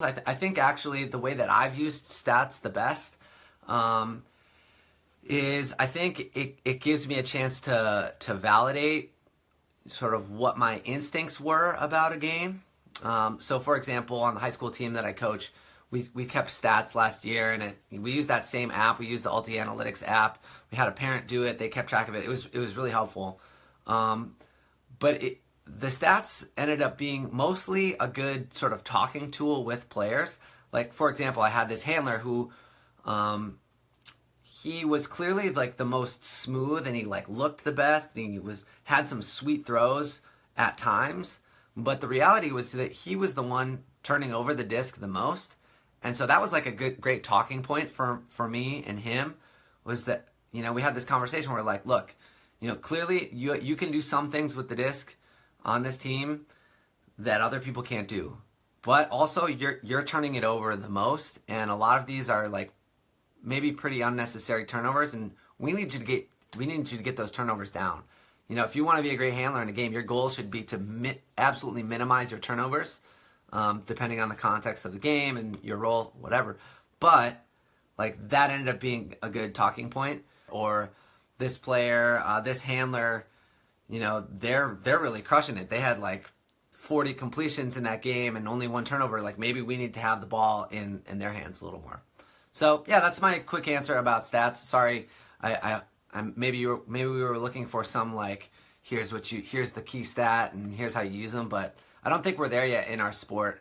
I, th I, think actually the way that I've used stats the best um, is I think it, it gives me a chance to, to validate sort of what my instincts were about a game. Um, so for example, on the high school team that I coach, we, we kept stats last year and it, we used that same app. We used the UltiAnalytics app. We had a parent do it. They kept track of it. It was, it was really helpful. Um, but it, the stats ended up being mostly a good sort of talking tool with players. Like, for example, I had this handler who, um, he was clearly like the most smooth and he like looked the best and he was had some sweet throws at times but the reality was that he was the one turning over the disc the most and so that was like a good great talking point for for me and him was that you know we had this conversation where like look you know clearly you you can do some things with the disc on this team that other people can't do. But also you're you're turning it over the most and a lot of these are like maybe pretty unnecessary turnovers and we need you to get we need you to get those turnovers down. You know, if you want to be a great handler in a game, your goal should be to mi absolutely minimize your turnovers, um, depending on the context of the game and your role, whatever. But like that ended up being a good talking point. Or this player, uh, this handler you know, they're they're really crushing it. They had like 40 completions in that game and only one turnover. Like maybe we need to have the ball in in their hands a little more. So yeah, that's my quick answer about stats. Sorry, I, I I'm, maybe you were, maybe we were looking for some like here's what you here's the key stat and here's how you use them, but I don't think we're there yet in our sport.